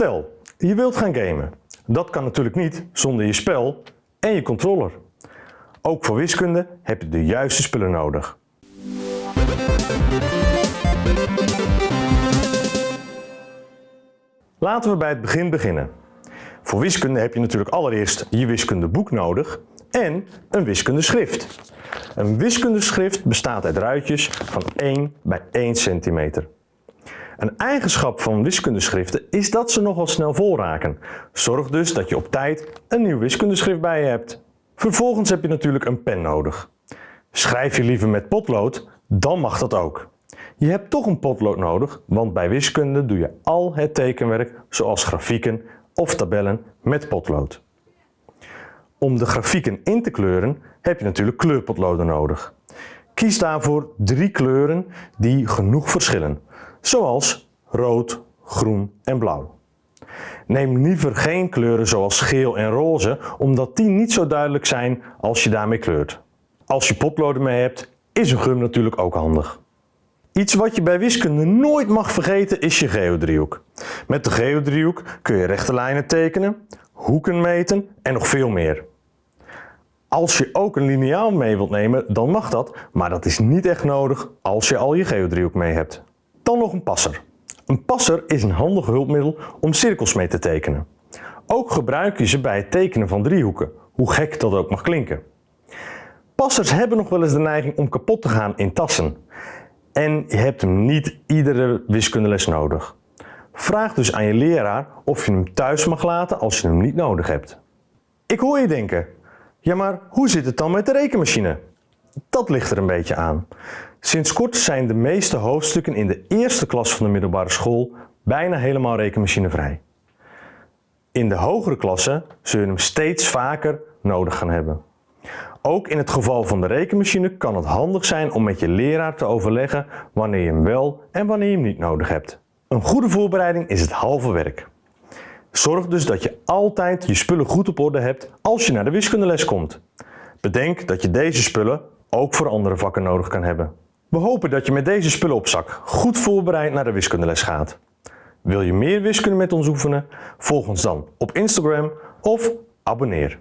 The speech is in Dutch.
Stel, je wilt gaan gamen. Dat kan natuurlijk niet zonder je spel en je controller. Ook voor wiskunde heb je de juiste spullen nodig. Laten we bij het begin beginnen. Voor wiskunde heb je natuurlijk allereerst je wiskundeboek nodig en een wiskundeschrift. Een wiskundeschrift bestaat uit ruitjes van 1 bij 1 centimeter. Een eigenschap van wiskundeschriften is dat ze nogal snel vol raken. Zorg dus dat je op tijd een nieuw wiskundeschrift bij je hebt. Vervolgens heb je natuurlijk een pen nodig. Schrijf je liever met potlood, dan mag dat ook. Je hebt toch een potlood nodig, want bij wiskunde doe je al het tekenwerk zoals grafieken of tabellen met potlood. Om de grafieken in te kleuren heb je natuurlijk kleurpotloden nodig. Kies daarvoor drie kleuren die genoeg verschillen, zoals rood, groen en blauw. Neem liever geen kleuren zoals geel en roze, omdat die niet zo duidelijk zijn als je daarmee kleurt. Als je potloden mee hebt, is een gum natuurlijk ook handig. Iets wat je bij wiskunde nooit mag vergeten is je geodriehoek. Met de geodriehoek kun je rechte lijnen tekenen, hoeken meten en nog veel meer. Als je ook een liniaal mee wilt nemen, dan mag dat, maar dat is niet echt nodig als je al je geodriehoek mee hebt. Dan nog een passer. Een passer is een handig hulpmiddel om cirkels mee te tekenen. Ook gebruik je ze bij het tekenen van driehoeken, hoe gek dat ook mag klinken. Passers hebben nog wel eens de neiging om kapot te gaan in tassen. En je hebt hem niet iedere wiskundeles nodig. Vraag dus aan je leraar of je hem thuis mag laten als je hem niet nodig hebt. Ik hoor je denken, ja maar hoe zit het dan met de rekenmachine? Dat ligt er een beetje aan. Sinds kort zijn de meeste hoofdstukken in de eerste klas van de middelbare school bijna helemaal rekenmachinevrij. In de hogere klassen zul je hem steeds vaker nodig gaan hebben. Ook in het geval van de rekenmachine kan het handig zijn om met je leraar te overleggen wanneer je hem wel en wanneer je hem niet nodig hebt. Een goede voorbereiding is het halve werk. Zorg dus dat je altijd je spullen goed op orde hebt als je naar de wiskundeles komt. Bedenk dat je deze spullen ook voor andere vakken nodig kan hebben. We hopen dat je met deze spullen goed voorbereid naar de wiskundeles gaat. Wil je meer wiskunde met ons oefenen? Volg ons dan op Instagram of abonneer.